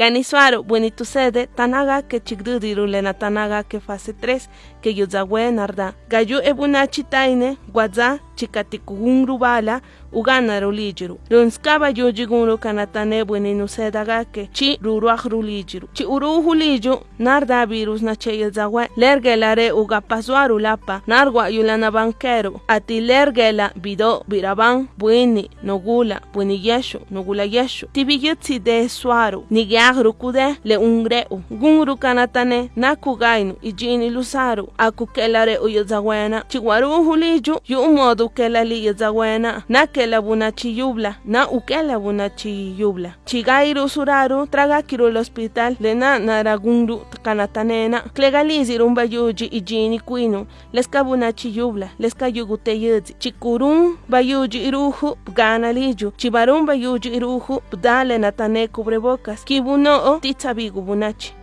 Ganisuaro, buenito sede, tanaga que chigdudiru lena tanaga que fase 3, que yuzawe narda. Gayu ebunachi taine, guaza, chikatikunru bala, ugana rulijiru. Runskaba yujigunru kanatane bueninu sedaga que chi ruruaj rulijiru. Chi uru huliju, narda virus na che yuzawe, lergelare uga pasuaru lapa, nargua yulana banquero, ati lergela bido biraban, bueni, nogula, bueni yeshu, nogula yeshu. Tibiyutsi de suaru, nigiagru kude, le ungreu, gungru kanatane, nakugainu, ijini lusaru, akukelare uyuzawena, chiwaru huliju, yu modu kelali yuzawena, nakela bunachi yubla, na ukela bunachi yubla. Chigairu suraru, traga kiru el hospital, lena naragungru kanatanena, klegalizi rumba yuji ijini kuinu, leska bunachi yubla, leska yugute yudzi, chikurun bayuji iruju, gana liju, chibarun bayuji iruju, dale natane cubrebocas, kibuno titsabigu bunachi.